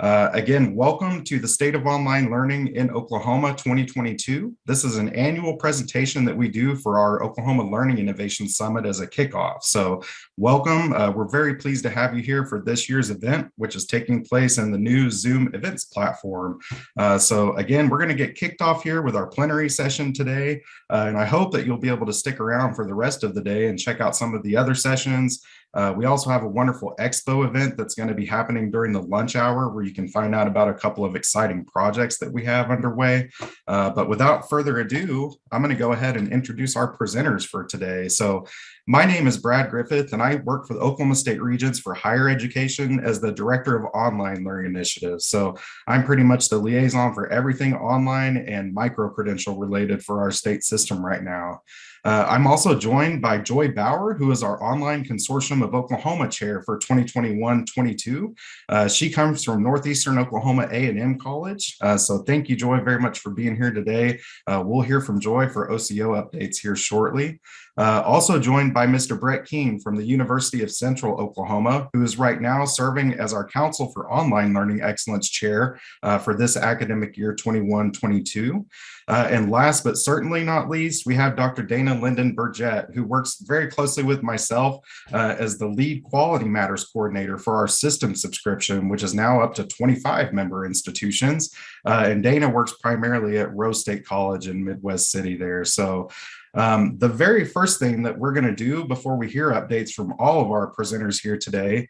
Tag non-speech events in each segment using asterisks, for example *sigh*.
Uh, again, welcome to the State of Online Learning in Oklahoma 2022. This is an annual presentation that we do for our Oklahoma Learning Innovation Summit as a kickoff. So welcome. Uh, we're very pleased to have you here for this year's event, which is taking place in the new Zoom events platform. Uh, so again, we're going to get kicked off here with our plenary session today. Uh, and I hope that you'll be able to stick around for the rest of the day and check out some of the other sessions. Uh, we also have a wonderful expo event that's going to be happening during the lunch hour where you can find out about a couple of exciting projects that we have underway. Uh, but without further ado, I'm going to go ahead and introduce our presenters for today. So my name is Brad Griffith, and I work for the Oklahoma State Regents for Higher Education as the Director of Online Learning Initiatives. So I'm pretty much the liaison for everything online and micro-credential related for our state system right now. Uh, I'm also joined by Joy Bauer, who is our Online Consortium of Oklahoma Chair for 2021-22. Uh, she comes from Northeastern Oklahoma A&M College. Uh, so thank you, Joy, very much for being here today. Uh, we'll hear from Joy for OCO updates here shortly. Uh, also joined by Mr. Brett King from the University of Central Oklahoma, who is right now serving as our Council for Online Learning Excellence Chair uh, for this academic year 21-22. Uh, and last but certainly not least, we have Dr. Dana Linden Burgett, who works very closely with myself uh, as the lead quality matters coordinator for our system subscription, which is now up to 25 member institutions. Uh, and Dana works primarily at Rose State College in Midwest City there. So um, the very first thing that we're going to do before we hear updates from all of our presenters here today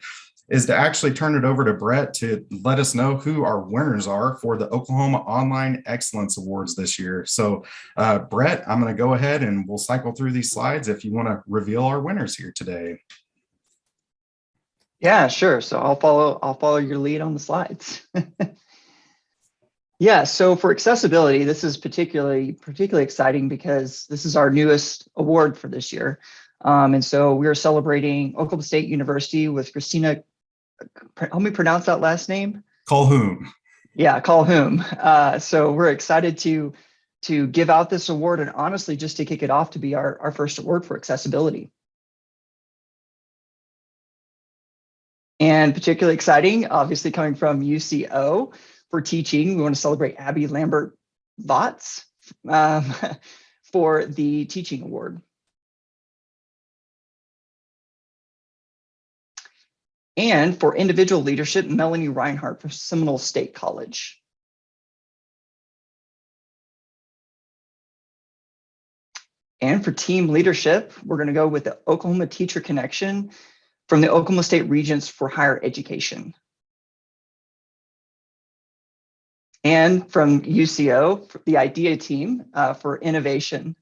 is to actually turn it over to Brett to let us know who our winners are for the Oklahoma Online Excellence Awards this year. So uh, Brett, I'm going to go ahead and we'll cycle through these slides if you want to reveal our winners here today. Yeah, sure. So I'll follow I'll follow your lead on the slides. *laughs* yeah, so for accessibility, this is particularly particularly exciting because this is our newest award for this year. Um, and so we are celebrating Oklahoma State University with Christina help me pronounce that last name. Colhoun. Yeah, Colhoun. Uh, so we're excited to to give out this award and honestly just to kick it off to be our, our first award for accessibility. And particularly exciting, obviously coming from UCO for teaching, we want to celebrate Abby Lambert Votz um, *laughs* for the teaching award. and for individual leadership, Melanie Reinhardt for Seminole State College. And for team leadership, we're going to go with the Oklahoma Teacher Connection from the Oklahoma State Regents for Higher Education. And from UCO, the IDEA team uh, for innovation.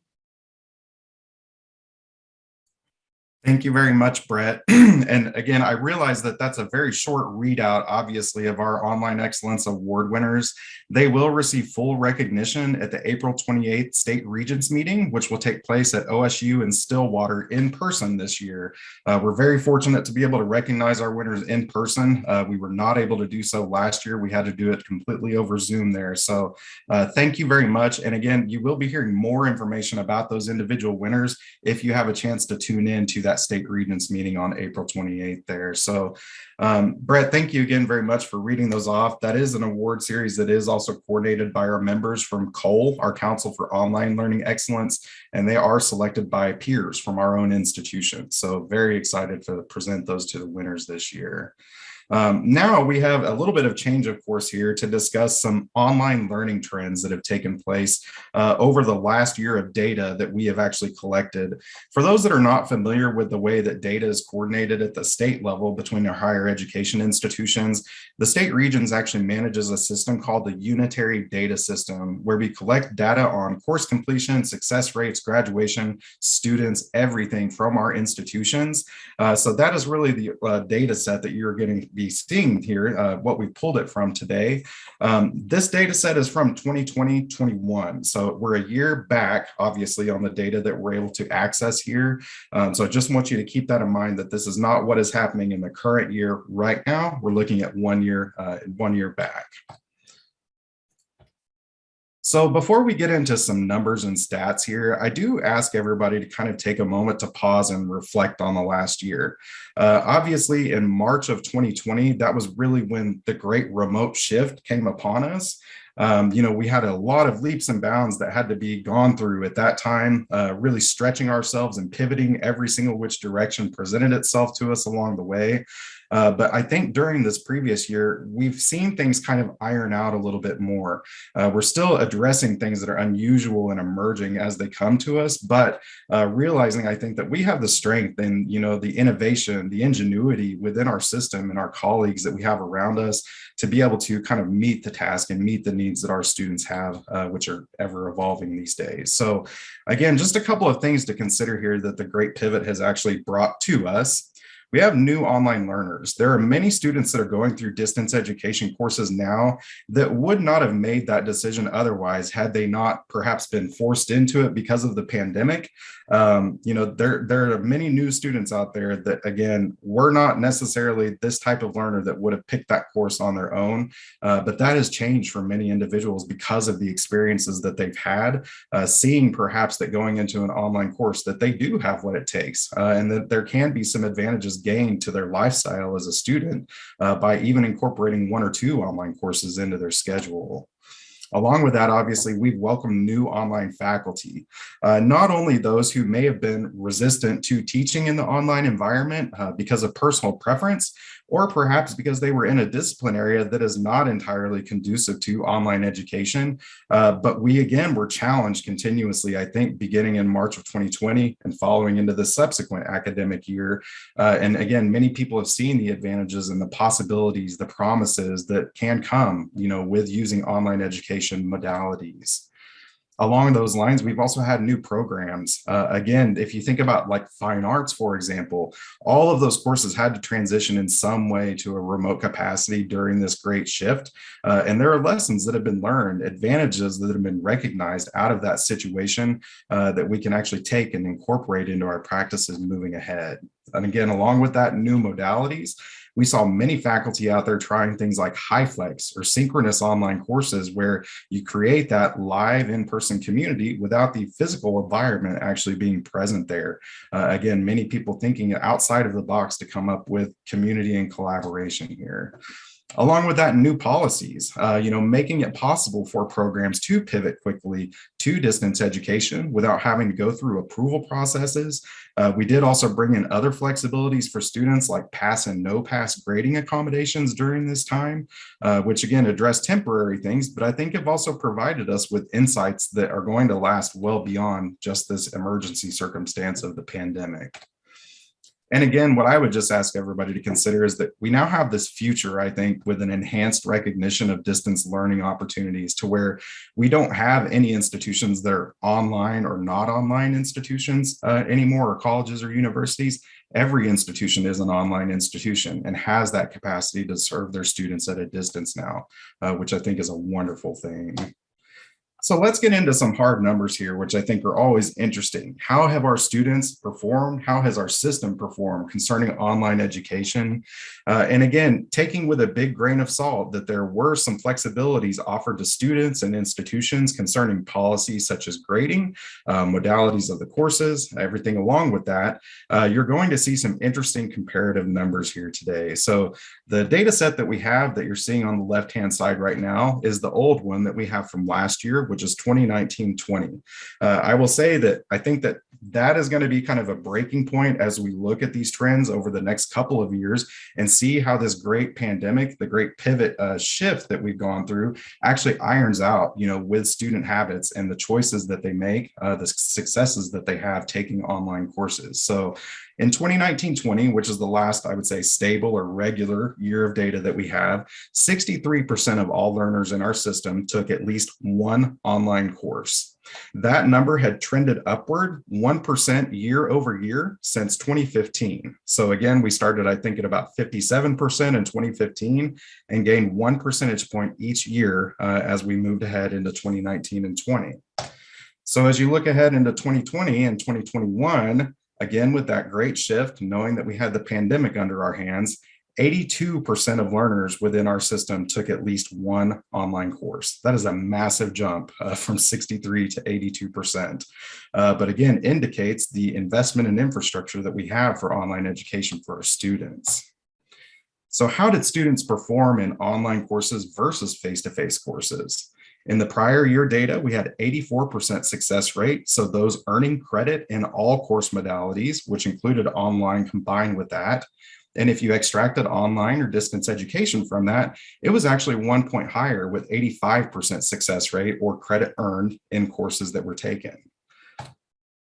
Thank you very much, Brett. *clears throat* and again, I realize that that's a very short readout, obviously, of our Online Excellence Award winners. They will receive full recognition at the April 28th State Regents meeting, which will take place at OSU in Stillwater in person this year. Uh, we're very fortunate to be able to recognize our winners in person. Uh, we were not able to do so last year. We had to do it completely over Zoom there. So uh, thank you very much. And again, you will be hearing more information about those individual winners if you have a chance to tune in to that state regents meeting on April 28th there. So um, Brett, thank you again very much for reading those off. That is an award series that is also coordinated by our members from COLE, our Council for Online Learning Excellence, and they are selected by peers from our own institution. So very excited to present those to the winners this year. Um, now we have a little bit of change of course here to discuss some online learning trends that have taken place uh, over the last year of data that we have actually collected. For those that are not familiar with the way that data is coordinated at the state level between our higher education institutions, the state regents actually manages a system called the Unitary Data System, where we collect data on course completion, success rates, graduation, students, everything from our institutions. Uh, so that is really the uh, data set that you're going to be seeing here, uh, what we pulled it from today. Um, this data set is from 2020-21. So we're a year back, obviously, on the data that we're able to access here. Um, so I just want you to keep that in mind that this is not what is happening in the current year right now. We're looking at one year, uh, one year back. So before we get into some numbers and stats here, I do ask everybody to kind of take a moment to pause and reflect on the last year. Uh, obviously, in March of 2020, that was really when the great remote shift came upon us. Um, you know, we had a lot of leaps and bounds that had to be gone through at that time, uh, really stretching ourselves and pivoting every single which direction presented itself to us along the way. Uh, but I think during this previous year, we've seen things kind of iron out a little bit more. Uh, we're still addressing things that are unusual and emerging as they come to us, but uh, realizing I think that we have the strength and you know the innovation, the ingenuity within our system and our colleagues that we have around us to be able to kind of meet the task and meet the needs that our students have, uh, which are ever evolving these days. So again, just a couple of things to consider here that the Great Pivot has actually brought to us we have new online learners. There are many students that are going through distance education courses now that would not have made that decision otherwise had they not perhaps been forced into it because of the pandemic. Um, you know, there, there are many new students out there that, again, were not necessarily this type of learner that would have picked that course on their own, uh, but that has changed for many individuals because of the experiences that they've had, uh, seeing perhaps that going into an online course that they do have what it takes uh, and that there can be some advantages gained to their lifestyle as a student uh, by even incorporating one or two online courses into their schedule. Along with that, obviously, we've welcomed new online faculty, uh, not only those who may have been resistant to teaching in the online environment uh, because of personal preference, or perhaps because they were in a discipline area that is not entirely conducive to online education. Uh, but we, again, were challenged continuously, I think, beginning in March of 2020 and following into the subsequent academic year. Uh, and again, many people have seen the advantages and the possibilities, the promises that can come, you know, with using online education modalities along those lines, we've also had new programs. Uh, again, if you think about like fine arts, for example, all of those courses had to transition in some way to a remote capacity during this great shift. Uh, and there are lessons that have been learned, advantages that have been recognized out of that situation uh, that we can actually take and incorporate into our practices moving ahead. And again, along with that, new modalities, we saw many faculty out there trying things like HyFlex or synchronous online courses where you create that live in-person community without the physical environment actually being present there. Uh, again, many people thinking outside of the box to come up with community and collaboration here. Along with that, new policies, uh, you know, making it possible for programs to pivot quickly to distance education without having to go through approval processes. Uh, we did also bring in other flexibilities for students like pass and no pass grading accommodations during this time, uh, which again address temporary things, but I think have also provided us with insights that are going to last well beyond just this emergency circumstance of the pandemic. And again, what I would just ask everybody to consider is that we now have this future, I think, with an enhanced recognition of distance learning opportunities to where we don't have any institutions that are online or not online institutions uh, anymore, or colleges or universities. Every institution is an online institution and has that capacity to serve their students at a distance now, uh, which I think is a wonderful thing. So let's get into some hard numbers here, which I think are always interesting. How have our students performed? How has our system performed concerning online education? Uh, and again, taking with a big grain of salt that there were some flexibilities offered to students and institutions concerning policies such as grading, uh, modalities of the courses, everything along with that, uh, you're going to see some interesting comparative numbers here today. So the data set that we have that you're seeing on the left-hand side right now is the old one that we have from last year, which is 2019-20. Uh, I will say that I think that that is going to be kind of a breaking point as we look at these trends over the next couple of years and see how this great pandemic, the great pivot uh, shift that we've gone through actually irons out, you know, with student habits and the choices that they make, uh, the successes that they have taking online courses. So in 2019-20, which is the last, I would say, stable or regular year of data that we have, 63% of all learners in our system took at least one online course. That number had trended upward 1% year over year since 2015. So again, we started, I think, at about 57% in 2015 and gained one percentage point each year uh, as we moved ahead into 2019 and 20. So as you look ahead into 2020 and 2021, again, with that great shift, knowing that we had the pandemic under our hands, 82% of learners within our system took at least one online course. That is a massive jump uh, *laughs* from 63 to 82%. Uh, but again, indicates the investment in infrastructure that we have for online education for our students. So how did students perform in online courses versus face-to-face -face courses? In the prior year data, we had 84% success rate. So those earning credit in all course modalities, which included online combined with that, and if you extracted online or distance education from that, it was actually one point higher with 85% success rate or credit earned in courses that were taken.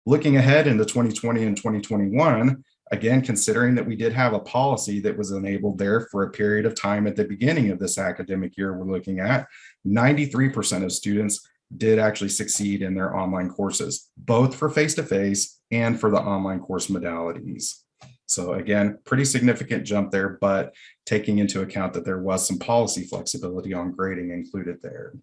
Looking ahead into 2020 and 2021, again, considering that we did have a policy that was enabled there for a period of time at the beginning of this academic year we're looking at, 93% of students did actually succeed in their online courses, both for face-to-face -face and for the online course modalities. So again, pretty significant jump there, but taking into account that there was some policy flexibility on grading included there.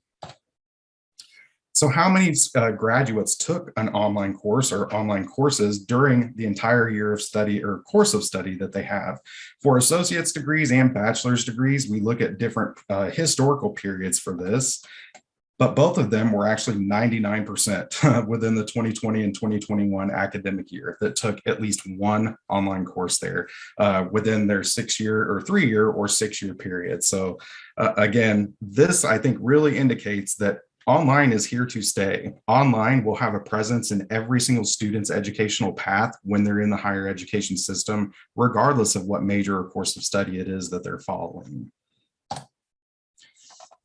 So how many uh, graduates took an online course or online courses during the entire year of study or course of study that they have? For associate's degrees and bachelor's degrees, we look at different uh, historical periods for this but both of them were actually 99% *laughs* within the 2020 and 2021 academic year that took at least one online course there uh, within their six year or three year or six year period. So uh, again, this I think really indicates that online is here to stay. Online will have a presence in every single student's educational path when they're in the higher education system, regardless of what major or course of study it is that they're following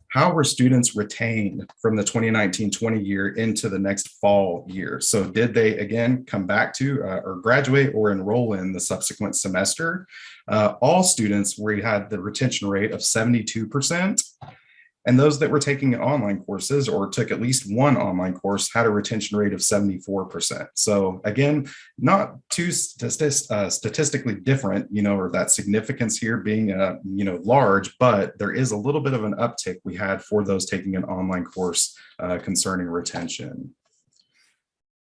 how were students retained from the 2019-20 year into the next fall year? So did they again come back to uh, or graduate or enroll in the subsequent semester? Uh, all students, we had the retention rate of 72%. And those that were taking online courses or took at least one online course had a retention rate of 74%. So again, not too statist uh, statistically different, you know, or that significance here being, uh, you know, large, but there is a little bit of an uptick we had for those taking an online course uh, concerning retention.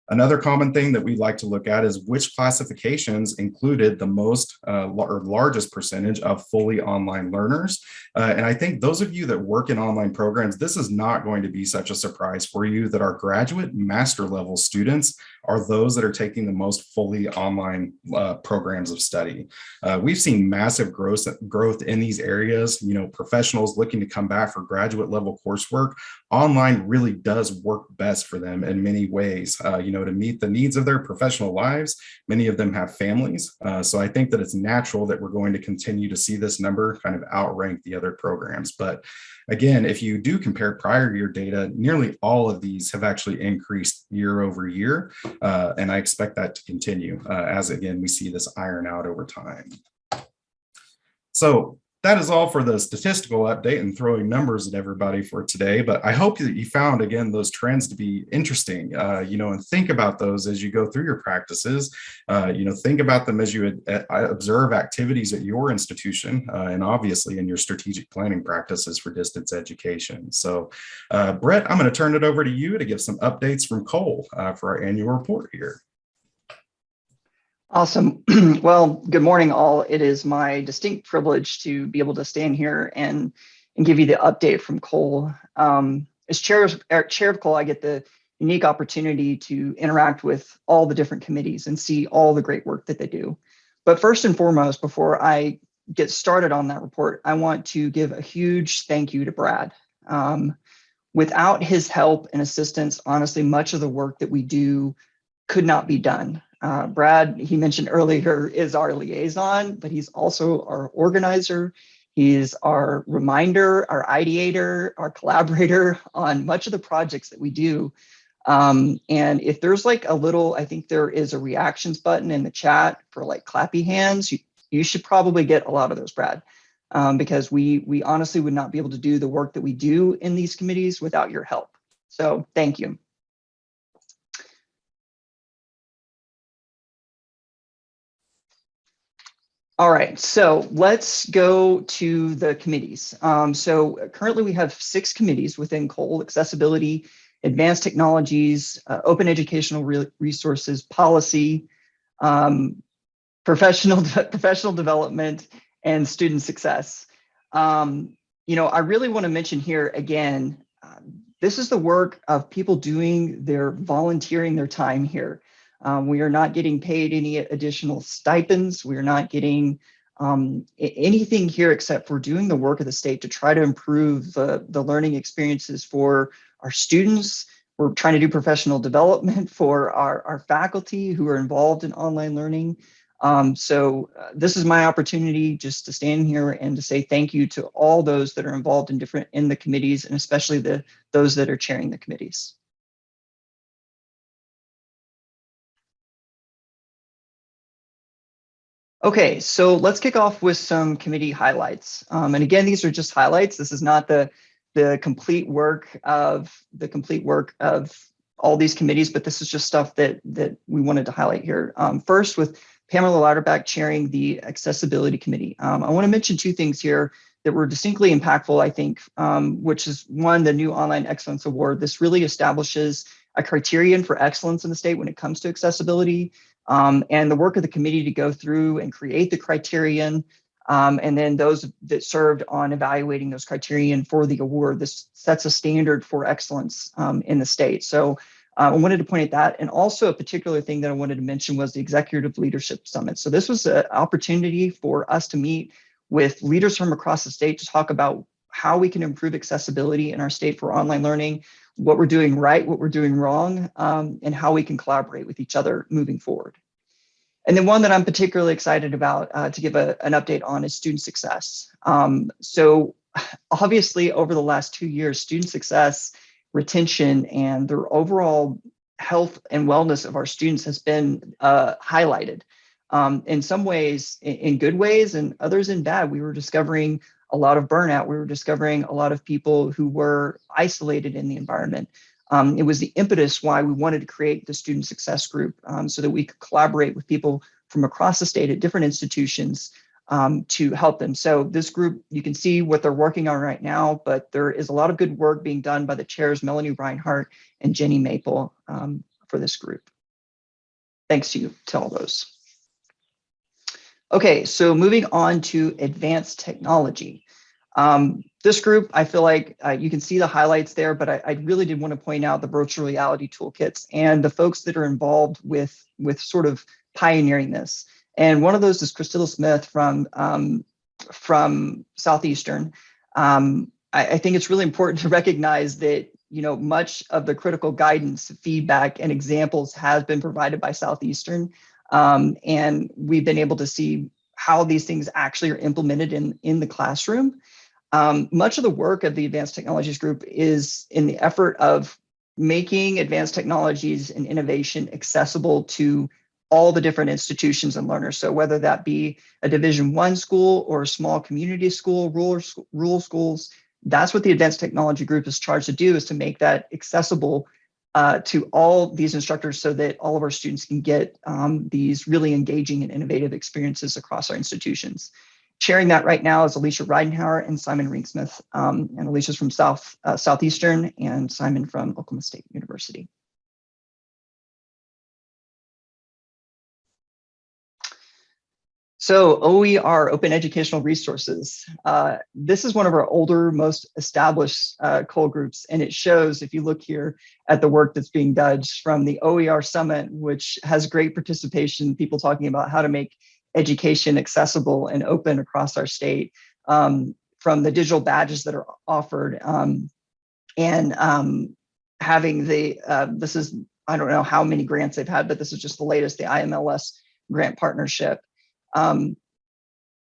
Another common thing that we like to look at is which classifications included the most uh, or largest percentage of fully online learners. Uh, and I think those of you that work in online programs, this is not going to be such a surprise for you that our graduate master level students are those that are taking the most fully online uh, programs of study. Uh, we've seen massive growth, growth in these areas, you know, professionals looking to come back for graduate level coursework. Online really does work best for them in many ways, uh, you know, to meet the needs of their professional lives. Many of them have families. Uh, so I think that it's natural that we're going to continue to see this number kind of outrank the other programs. But Again, if you do compare prior year data, nearly all of these have actually increased year over year. Uh, and I expect that to continue uh, as again, we see this iron out over time. So that is all for the statistical update and throwing numbers at everybody for today. But I hope that you found, again, those trends to be interesting, uh, you know, and think about those as you go through your practices. Uh, you know, think about them as you uh, observe activities at your institution uh, and obviously in your strategic planning practices for distance education. So, uh, Brett, I'm going to turn it over to you to give some updates from Cole uh, for our annual report here. Awesome. *clears throat* well, good morning, all. It is my distinct privilege to be able to stand here and, and give you the update from Cole. Um, as chair of, er, chair of Cole, I get the unique opportunity to interact with all the different committees and see all the great work that they do. But first and foremost, before I get started on that report, I want to give a huge thank you to Brad. Um, without his help and assistance, honestly, much of the work that we do could not be done. Uh, Brad, he mentioned earlier, is our liaison, but he's also our organizer. He's our reminder, our ideator, our collaborator *laughs* on much of the projects that we do. Um, and if there's like a little, I think there is a reactions button in the chat for like clappy hands, you, you should probably get a lot of those, Brad, um, because we, we honestly would not be able to do the work that we do in these committees without your help. So thank you. All right, so let's go to the committees. Um, so currently we have six committees within Cole, accessibility, advanced technologies, uh, open educational re resources, policy, um, professional, de *laughs* professional development, and student success. Um, you know, I really want to mention here again, uh, this is the work of people doing their volunteering their time here. Um, we are not getting paid any additional stipends. We are not getting um, anything here except for doing the work of the state to try to improve the, the learning experiences for our students. We're trying to do professional development *laughs* for our, our faculty who are involved in online learning. Um, so uh, this is my opportunity just to stand here and to say thank you to all those that are involved in different in the committees and especially the those that are chairing the committees. Okay, so let's kick off with some committee highlights. Um, and again, these are just highlights. This is not the, the complete work of the complete work of all these committees, but this is just stuff that, that we wanted to highlight here. Um, first, with Pamela Lauterbach chairing the Accessibility Committee. Um, I want to mention two things here that were distinctly impactful, I think, um, which is one, the new Online Excellence Award. This really establishes a criterion for excellence in the state when it comes to accessibility um, and the work of the committee to go through and create the criterion um, and then those that served on evaluating those criterion for the award. This sets a standard for excellence um, in the state. So uh, I wanted to point at that. And also a particular thing that I wanted to mention was the Executive Leadership Summit. So this was an opportunity for us to meet with leaders from across the state to talk about how we can improve accessibility in our state for online learning, what we're doing right, what we're doing wrong, um, and how we can collaborate with each other moving forward. And then one that I'm particularly excited about uh, to give a, an update on is student success. Um, so *sighs* obviously over the last two years, student success, retention, and the overall health and wellness of our students has been uh, highlighted. Um, in some ways, in good ways, and others in bad. We were discovering a lot of burnout. We were discovering a lot of people who were isolated in the environment. Um, it was the impetus why we wanted to create the student success group um, so that we could collaborate with people from across the state at different institutions um, to help them. So this group, you can see what they're working on right now, but there is a lot of good work being done by the chairs, Melanie Reinhart and Jenny Maple um, for this group. Thanks to you to all those. Okay, so moving on to advanced technology. Um, this group, I feel like uh, you can see the highlights there, but I, I, really did want to point out the virtual reality toolkits and the folks that are involved with, with sort of pioneering this. And one of those is Christilla Smith from, um, from Southeastern. Um, I, I think it's really important to recognize that you know, much of the critical guidance, feedback, and examples has been provided by Southeastern. Um, and we've been able to see how these things actually are implemented in, in the classroom. Um, much of the work of the Advanced Technologies Group is in the effort of making advanced technologies and innovation accessible to all the different institutions and learners. So whether that be a division one school or a small community school, rural, rural schools, that's what the Advanced Technology Group is charged to do is to make that accessible uh, to all these instructors so that all of our students can get um, these really engaging and innovative experiences across our institutions. Sharing that right now is Alicia Reidenhauer and Simon Rinksmith. Um, and Alicia's from South uh, Southeastern and Simon from Oklahoma State University. So OER, Open Educational Resources. Uh, this is one of our older, most established uh, COLE groups, and it shows, if you look here at the work that's being done from the OER Summit, which has great participation, people talking about how to make education accessible and open across our state, um, from the digital badges that are offered, um, and um, having the, uh, this is, I don't know how many grants they've had, but this is just the latest, the IMLS grant partnership. Um,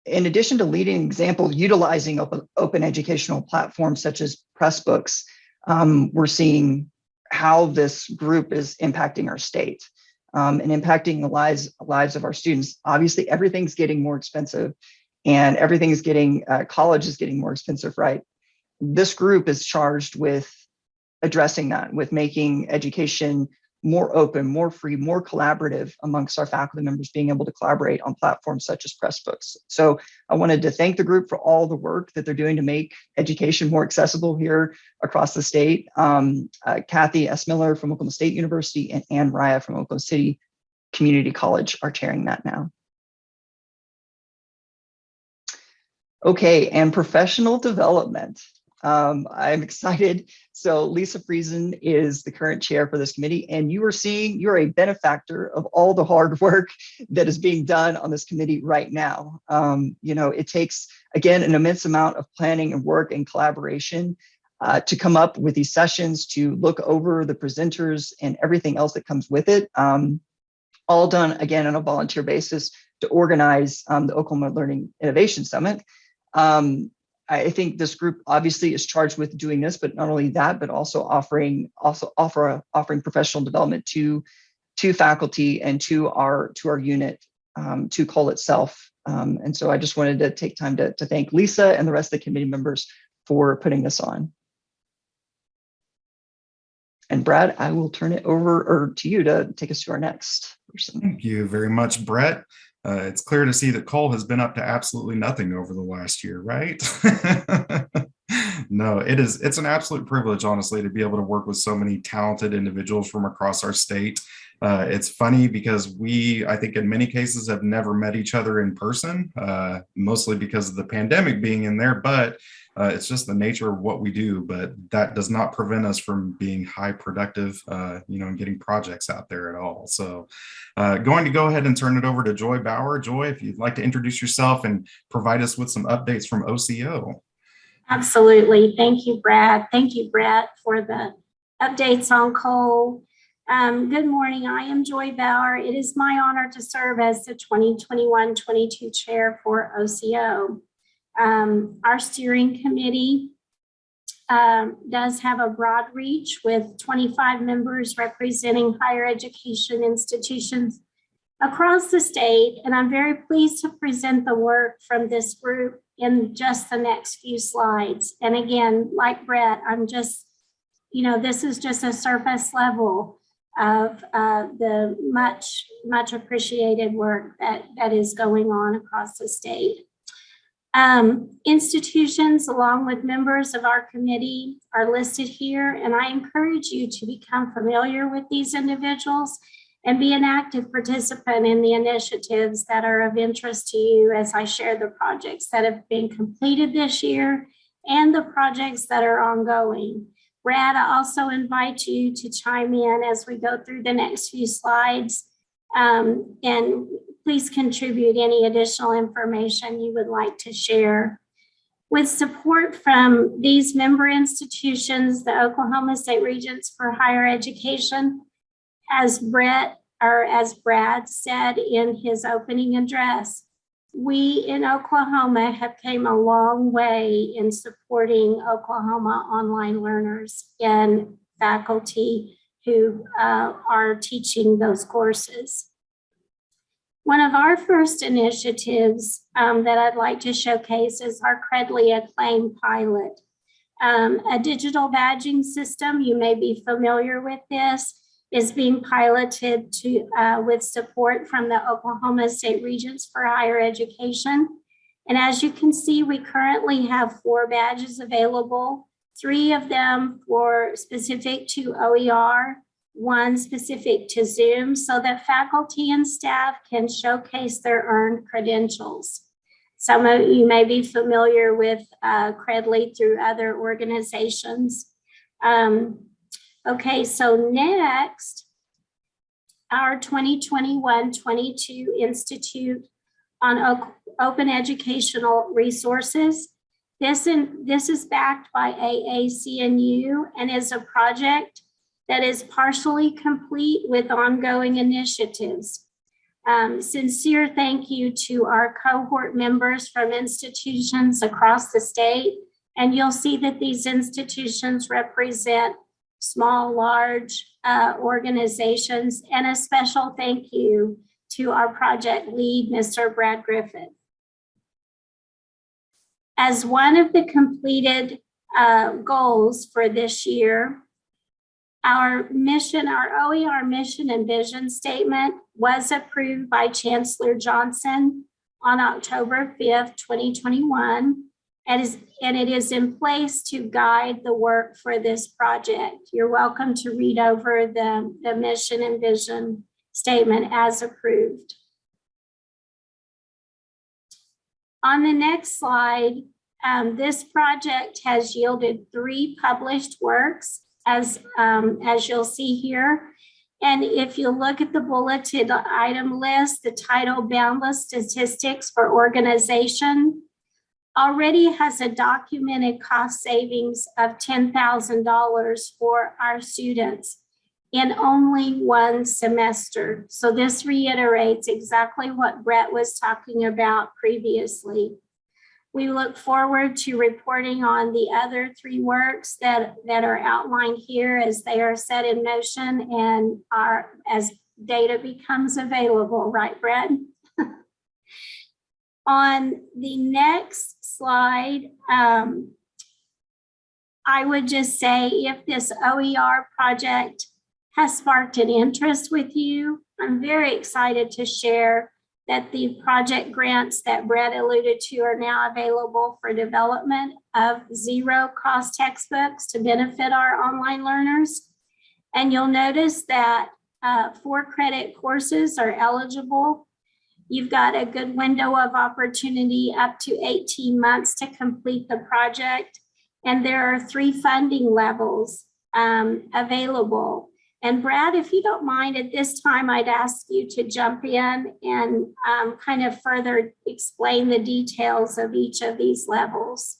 in addition to leading example utilizing open, open educational platforms such as Pressbooks, um, we're seeing how this group is impacting our state um, and impacting the lives, lives of our students. Obviously, everything's getting more expensive and everything's getting, uh, college is getting more expensive, right? This group is charged with addressing that, with making education more open, more free, more collaborative amongst our faculty members being able to collaborate on platforms such as Pressbooks. So I wanted to thank the group for all the work that they're doing to make education more accessible here across the state. Um, uh, Kathy S. Miller from Oklahoma State University and Ann Raya from Oklahoma City Community College are chairing that now. Okay, and professional development. Um, I'm excited. So Lisa Friesen is the current chair for this committee, and you are seeing you're a benefactor of all the hard *laughs* work that is being done on this committee right now. Um, you know, it takes again an immense amount of planning and work and collaboration uh, to come up with these sessions, to look over the presenters and everything else that comes with it. Um, all done again on a volunteer basis to organize um, the Oklahoma Learning Innovation Summit. Um, I think this group obviously is charged with doing this, but not only that, but also offering also offer offering professional development to to faculty and to our to our unit um, to COLE itself. Um, and so I just wanted to take time to, to thank Lisa and the rest of the committee members for putting this on. And Brad, I will turn it over or to you to take us to our next person. Thank you very much, Brett. Uh, it's clear to see that Cole has been up to absolutely nothing over the last year, right? *laughs* no, it is. It's an absolute privilege, honestly, to be able to work with so many talented individuals from across our state. Uh, it's funny because we, I think in many cases, have never met each other in person, uh, mostly because of the pandemic being in there, but uh, it's just the nature of what we do. But that does not prevent us from being high productive, uh, you know, and getting projects out there at all. So uh, going to go ahead and turn it over to Joy Bauer. Joy, if you'd like to introduce yourself and provide us with some updates from OCO. Absolutely. Thank you, Brad. Thank you, Brett, for the updates on COLE. Um, good morning. I am Joy Bauer. It is my honor to serve as the 2021-22 chair for OCO. Um, our steering committee um, does have a broad reach with 25 members representing higher education institutions across the state. And I'm very pleased to present the work from this group in just the next few slides. And again, like Brett, I'm just, you know, this is just a surface level of uh, the much, much appreciated work that, that is going on across the state. Um, institutions, along with members of our committee, are listed here, and I encourage you to become familiar with these individuals and be an active participant in the initiatives that are of interest to you as I share the projects that have been completed this year and the projects that are ongoing. Brad, I also invite you to chime in as we go through the next few slides um, and please contribute any additional information you would like to share. With support from these member institutions, the Oklahoma State Regents for Higher Education, as Brett or as Brad said in his opening address, we in Oklahoma have came a long way in supporting Oklahoma online learners and faculty who uh, are teaching those courses. One of our first initiatives um, that I'd like to showcase is our Credly Acclaim pilot. Um, a digital badging system, you may be familiar with this, is being piloted to uh, with support from the Oklahoma State Regents for Higher Education. And as you can see, we currently have four badges available, three of them for specific to OER, one specific to Zoom so that faculty and staff can showcase their earned credentials. Some of you may be familiar with uh, Credly through other organizations. Um, Okay, so next, our 2021-22 Institute on Open Educational Resources. This, in, this is backed by AAC&U and is a project that is partially complete with ongoing initiatives. Um, sincere thank you to our cohort members from institutions across the state. And you'll see that these institutions represent small, large uh, organizations, and a special thank you to our project lead, Mr. Brad Griffith. As one of the completed uh, goals for this year, our mission, our OER mission and vision statement was approved by Chancellor Johnson on October 5th, 2021 and, is, and it is in place to guide the work for this project. You're welcome to read over the, the mission and vision statement as approved. On the next slide, um, this project has yielded three published works as, um, as you'll see here. And if you look at the bulleted item list, the title Boundless Statistics for Organization already has a documented cost savings of $10,000 for our students in only one semester. So this reiterates exactly what Brett was talking about previously. We look forward to reporting on the other three works that, that are outlined here as they are set in motion and are, as data becomes available, right, Brett? *laughs* On the next slide, um, I would just say if this OER project has sparked an interest with you, I'm very excited to share that the project grants that Brett alluded to are now available for development of zero cost textbooks to benefit our online learners. And you'll notice that uh, four credit courses are eligible. You've got a good window of opportunity up to 18 months to complete the project. And there are three funding levels um, available. And Brad, if you don't mind, at this time, I'd ask you to jump in and um, kind of further explain the details of each of these levels.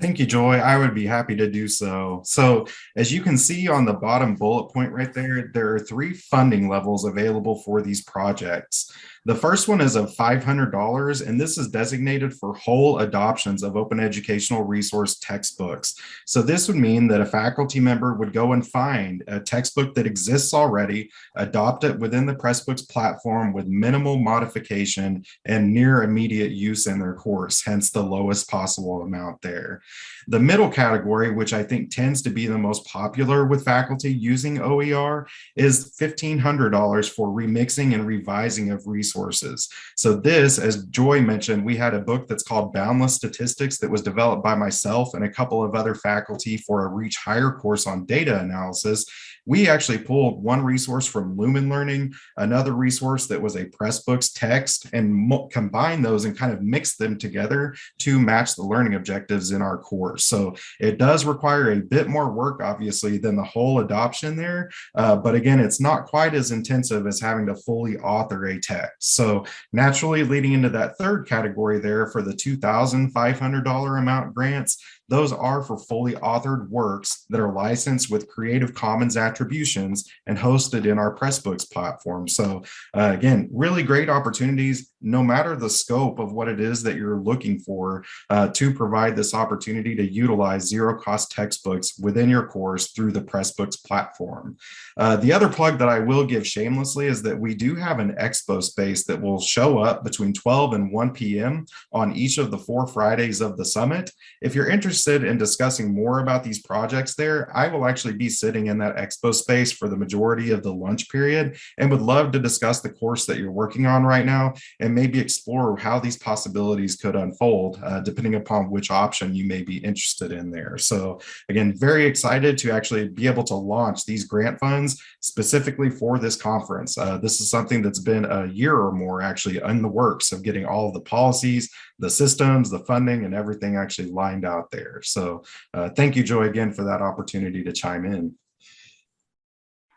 Thank you, Joy. I would be happy to do so. So as you can see on the bottom bullet point right there, there are three funding levels available for these projects. The first one is of $500, and this is designated for whole adoptions of open educational resource textbooks. So this would mean that a faculty member would go and find a textbook that exists already, adopt it within the Pressbooks platform with minimal modification and near immediate use in their course, hence the lowest possible amount there. The middle category, which I think tends to be the most popular with faculty using OER, is $1,500 for remixing and revising of resources. So this, as Joy mentioned, we had a book that's called Boundless Statistics that was developed by myself and a couple of other faculty for a Reach Higher course on data analysis. We actually pulled one resource from Lumen Learning, another resource that was a Pressbooks text, and combined those and kind of mixed them together to match the learning objectives in our course. So it does require a bit more work, obviously, than the whole adoption there. Uh, but again, it's not quite as intensive as having to fully author a text. So naturally leading into that third category there for the $2,500 amount grants, those are for fully authored works that are licensed with Creative Commons attributions and hosted in our Pressbooks platform. So uh, again, really great opportunities, no matter the scope of what it is that you're looking for uh, to provide this opportunity to utilize zero cost textbooks within your course through the Pressbooks platform. Uh, the other plug that I will give shamelessly is that we do have an expo space that will show up between 12 and 1 p.m. on each of the four Fridays of the summit. If you're interested in discussing more about these projects there, I will actually be sitting in that expo space for the majority of the lunch period and would love to discuss the course that you're working on right now and maybe explore how these possibilities could unfold uh, depending upon which option you may be interested in there. So again, very excited to actually be able to launch these grant funds specifically for this conference. Uh, this is something that's been a year or more actually in the works of getting all of the policies, the systems, the funding, and everything actually lined out there. So uh, thank you, Joy, again, for that opportunity to chime in.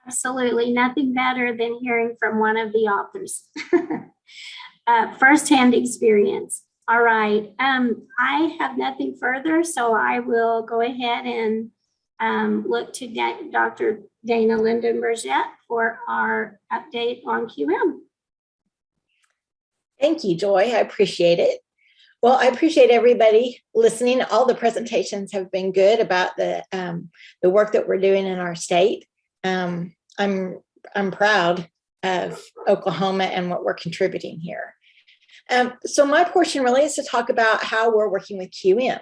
Absolutely, nothing better than hearing from one of the authors. *laughs* uh, firsthand experience. All right, um, I have nothing further, so I will go ahead and um, look to Dr. Dana Linden Burgett for our update on QM. Thank you, Joy. I appreciate it. Well, I appreciate everybody listening. All the presentations have been good about the um, the work that we're doing in our state. Um, I'm I'm proud of Oklahoma and what we're contributing here. Um, so my portion really is to talk about how we're working with QM.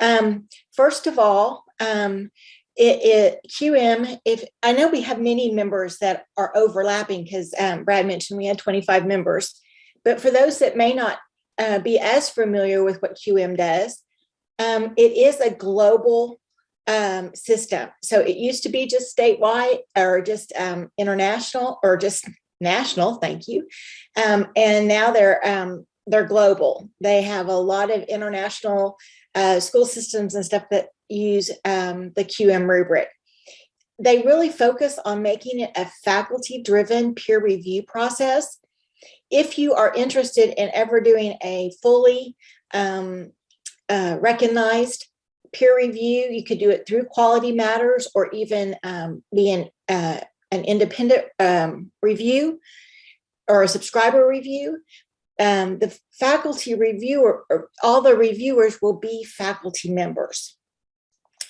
Um, first of all, um, it, it, QM, if I know we have many members that are overlapping because um, Brad mentioned we had 25 members, but for those that may not uh, be as familiar with what QM does, um, it is a global um, system. So it used to be just statewide or just um, international or just national, thank you. Um, and now they're um, they're global. They have a lot of international uh, school systems and stuff that use um, the QM rubric. They really focus on making it a faculty-driven peer review process. If you are interested in ever doing a fully um, uh, recognized peer review, you could do it through Quality Matters or even um, be an, uh, an independent um, review or a subscriber review um, the faculty reviewer, or all the reviewers will be faculty members.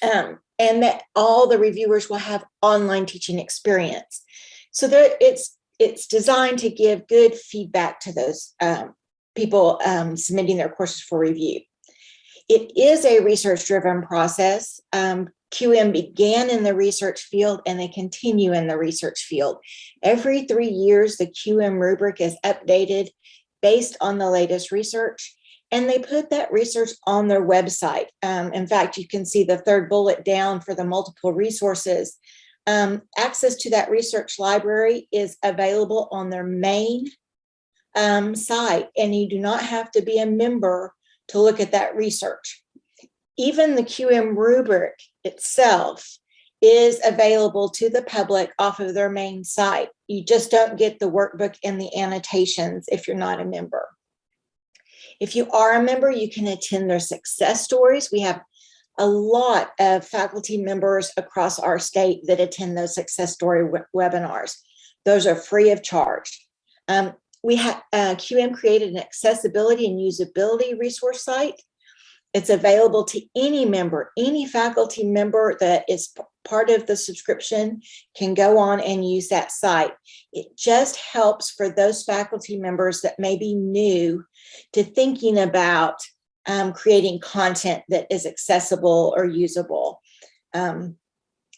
Um, and that all the reviewers will have online teaching experience. So that it's it's designed to give good feedback to those um, people um, submitting their courses for review. It is a research-driven process. Um, QM began in the research field and they continue in the research field. Every three years, the QM rubric is updated based on the latest research. And they put that research on their website. Um, in fact, you can see the third bullet down for the multiple resources. Um, access to that research library is available on their main um, site, and you do not have to be a member to look at that research. Even the QM rubric itself is available to the public off of their main site. You just don't get the workbook and the annotations if you're not a member. If you are a member, you can attend their success stories. We have a lot of faculty members across our state that attend those success story webinars. Those are free of charge. Um, we have uh, QM created an accessibility and usability resource site it's available to any member, any faculty member that is part of the subscription can go on and use that site. It just helps for those faculty members that may be new to thinking about um, creating content that is accessible or usable. Um,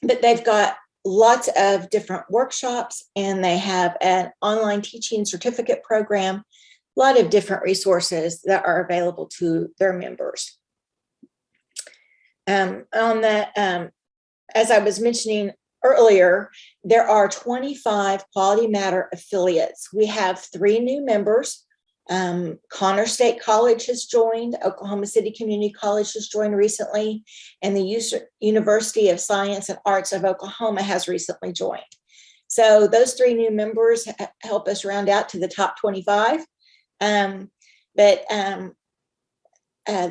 but they've got lots of different workshops and they have an online teaching certificate program, a lot of different resources that are available to their members. Um, on the, um, as I was mentioning earlier, there are 25 Quality Matter affiliates. We have three new members. Um, Connors State College has joined, Oklahoma City Community College has joined recently, and the University of Science and Arts of Oklahoma has recently joined. So those three new members help us round out to the top 25. Um, but um, uh,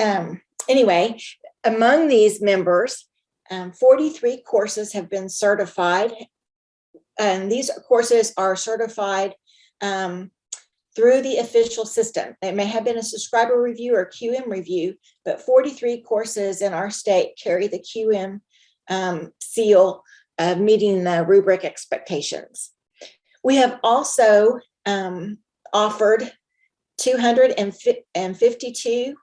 um, anyway, among these members, um, 43 courses have been certified. And these courses are certified um, through the official system. It may have been a subscriber review or QM review, but 43 courses in our state carry the QM um, seal of meeting the rubric expectations. We have also um, offered 252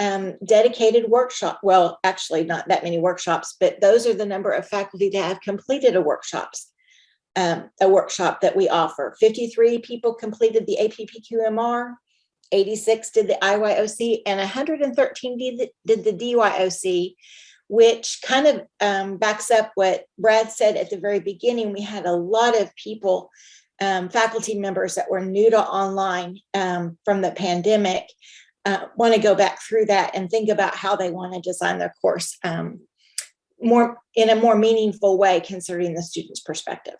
um, dedicated workshop. Well, actually not that many workshops, but those are the number of faculty that have completed a workshops, um, a workshop that we offer. 53 people completed the APPQMR, 86 did the IYOC, and 113 did the, did the DYOC, which kind of um, backs up what Brad said at the very beginning. We had a lot of people, um, faculty members that were new to online um, from the pandemic uh, want to go back through that and think about how they want to design their course um, more in a more meaningful way considering the student's perspective.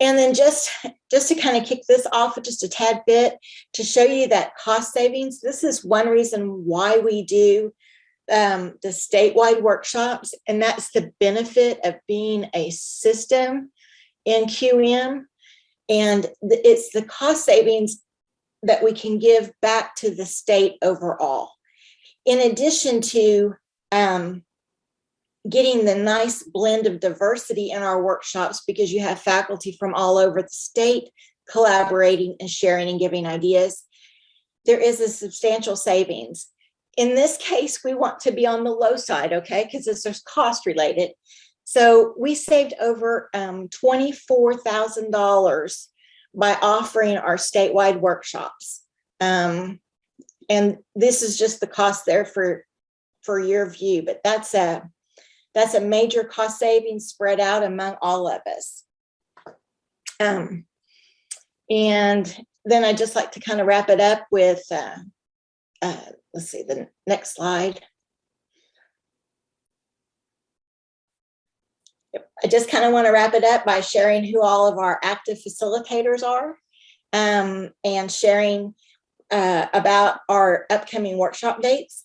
And then just, just to kind of kick this off just a tad bit to show you that cost savings, this is one reason why we do um, the statewide workshops, and that's the benefit of being a system in QM. And it's the cost savings that we can give back to the state overall. In addition to um, getting the nice blend of diversity in our workshops because you have faculty from all over the state collaborating and sharing and giving ideas, there is a substantial savings. In this case, we want to be on the low side, okay, because this is cost related. So we saved over um, $24,000 by offering our statewide workshops. Um, and this is just the cost there for, for your view, but that's a, that's a major cost savings spread out among all of us. Um, And then I'd just like to kind of wrap it up with, uh, uh, let's see, the next slide. I just kind of want to wrap it up by sharing who all of our active facilitators are um, and sharing uh, about our upcoming workshop dates.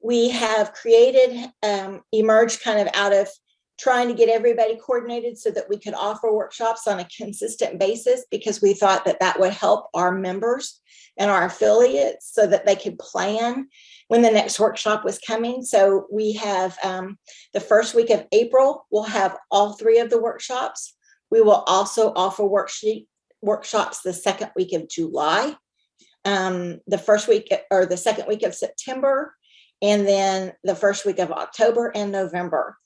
We have created, um, emerged kind of out of trying to get everybody coordinated so that we could offer workshops on a consistent basis because we thought that that would help our members and our affiliates so that they could plan when the next workshop was coming. So we have um, the first week of April, we'll have all three of the workshops. We will also offer worksheet workshops the second week of July, um, the first week or the second week of September, and then the first week of October and November.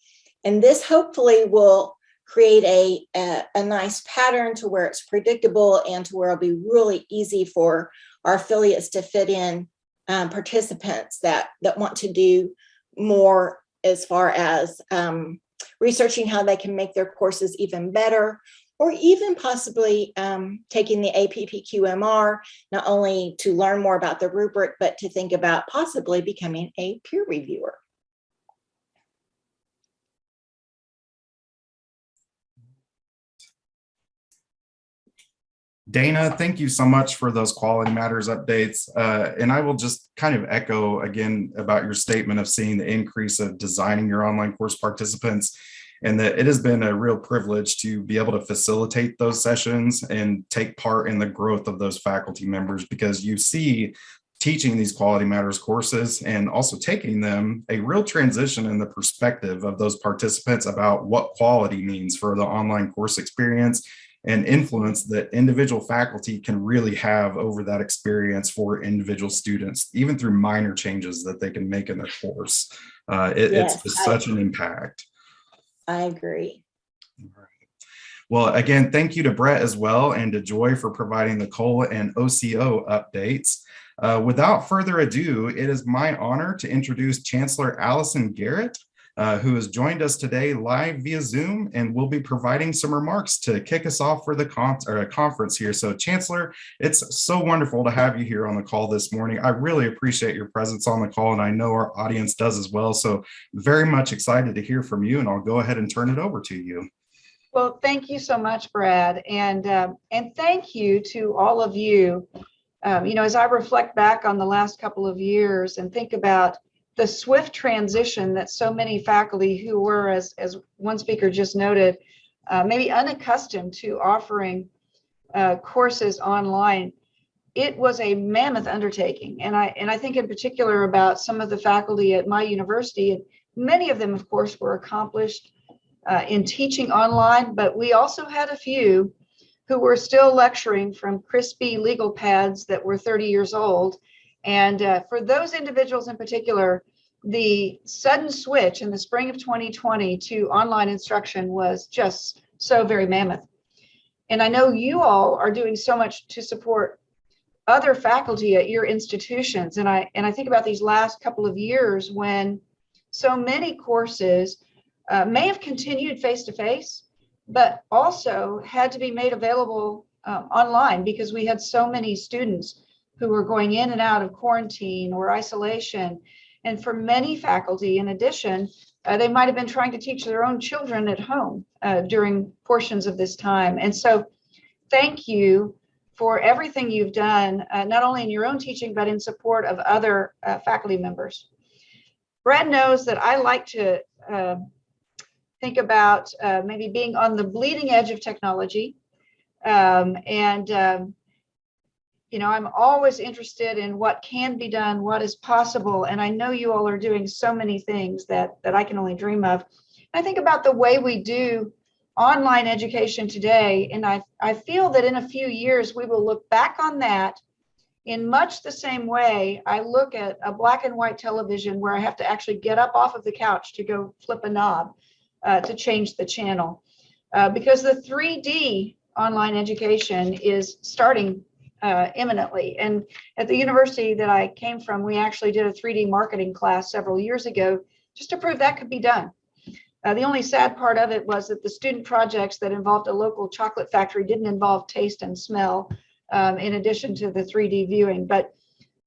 And this hopefully will create a, a, a nice pattern to where it's predictable and to where it'll be really easy for our affiliates to fit in um, participants that, that want to do more as far as um, researching how they can make their courses even better, or even possibly um, taking the APPQMR, not only to learn more about the rubric, but to think about possibly becoming a peer reviewer. Dana, thank you so much for those quality matters updates. Uh, and I will just kind of echo again about your statement of seeing the increase of designing your online course participants and that it has been a real privilege to be able to facilitate those sessions and take part in the growth of those faculty members because you see teaching these quality matters courses and also taking them a real transition in the perspective of those participants about what quality means for the online course experience and influence that individual faculty can really have over that experience for individual students, even through minor changes that they can make in their course. Uh, it- Yes, it's such an impact. I agree. Well, again, thank you to Brett as well and to Joy for providing the COLE and OCO updates. Uh, without further ado, it is my honor to introduce Chancellor Allison Garrett, uh, who has joined us today live via Zoom and will be providing some remarks to kick us off for the con conference here. So Chancellor, it's so wonderful to have you here on the call this morning. I really appreciate your presence on the call and I know our audience does as well. So very much excited to hear from you and I'll go ahead and turn it over to you. Well, thank you so much, Brad, and um, and thank you to all of you. Um, you know, as I reflect back on the last couple of years and think about the swift transition that so many faculty who were, as as one speaker just noted, uh, maybe unaccustomed to offering uh, courses online, it was a mammoth undertaking. And I and I think in particular about some of the faculty at my university, and many of them, of course, were accomplished uh, in teaching online, but we also had a few who were still lecturing from crispy legal pads that were 30 years old. And uh, for those individuals in particular, the sudden switch in the spring of 2020 to online instruction was just so very mammoth. And I know you all are doing so much to support other faculty at your institutions. And I and I think about these last couple of years when so many courses uh, may have continued face to face, but also had to be made available um, online because we had so many students who were going in and out of quarantine or isolation. And for many faculty, in addition, uh, they might have been trying to teach their own children at home uh, during portions of this time. And so, thank you for everything you've done, uh, not only in your own teaching, but in support of other uh, faculty members. Brad knows that I like to uh, think about uh, maybe being on the bleeding edge of technology. Um, and, um, you know, I'm always interested in what can be done, what is possible. And I know you all are doing so many things that, that I can only dream of. I think about the way we do online education today. And I, I feel that in a few years, we will look back on that in much the same way I look at a black and white television where I have to actually get up off of the couch to go flip a knob uh, to change the channel. Uh, because the 3D online education is starting uh, imminently. And at the university that I came from, we actually did a 3D marketing class several years ago just to prove that could be done. Uh, the only sad part of it was that the student projects that involved a local chocolate factory didn't involve taste and smell. um, in addition to the 3D viewing. But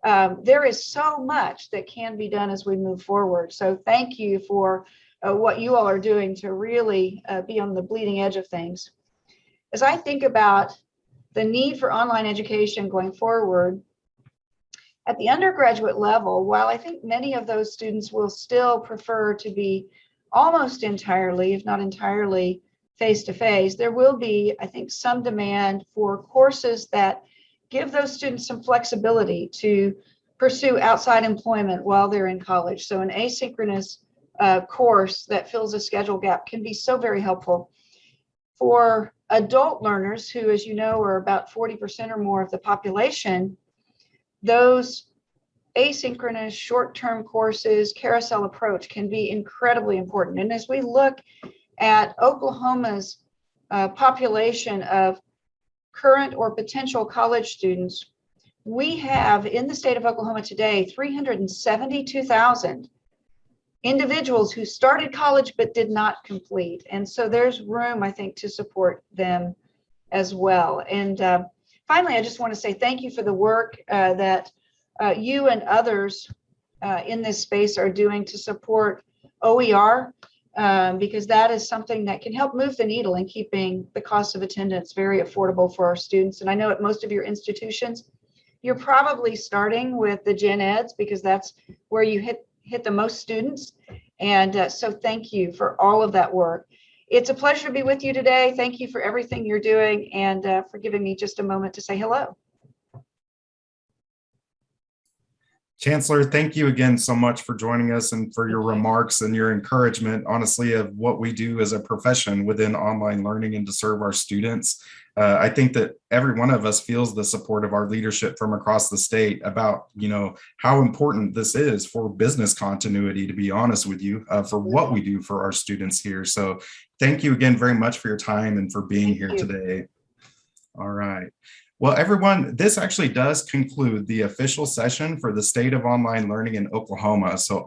um, there is so much that can be done as we move forward. So thank you for uh, what you all are doing to really uh, be on the bleeding edge of things. As I think about the need for online education going forward, at the undergraduate level, while I think many of those students will still prefer to be almost entirely, if not entirely, face-to-face, there will be, I think, some demand for courses that give those students some flexibility to pursue outside employment while they're in college. So an asynchronous uh, course that fills a schedule gap can be so very helpful. For adult learners who, as you know, are about 40% or more of the population, those asynchronous short-term courses, carousel approach can be incredibly important. And as we look at Oklahoma's uh, population of current or potential college students, we have in the state of Oklahoma today 372,000 individuals who started college but did not complete. And so there's room, I think, to support them as well. And uh, finally, I just want to say thank you for the work uh, that uh, you and others uh, in this space are doing to support OER um, because that is something that can help move the needle in keeping the cost of attendance very affordable for our students. And I know at most of your institutions, you're probably starting with the gen eds because that's where you hit hit the most students. And uh, so thank you for all of that work. It's a pleasure to be with you today. Thank you for everything you're doing and uh, for giving me just a moment to say hello. Chancellor, thank you again so much for joining us and for your remarks and your encouragement, honestly, of what we do as a profession within online learning and to serve our students. Uh, I think that every one of us feels the support of our leadership from across the state about, you know, how important this is for business continuity, to be honest with you, uh, for what we do for our students here. So thank you again very much for your time and for being Thank here you. today. All right. Well, everyone, this actually does conclude the official session for the State of Online Learning in Oklahoma. So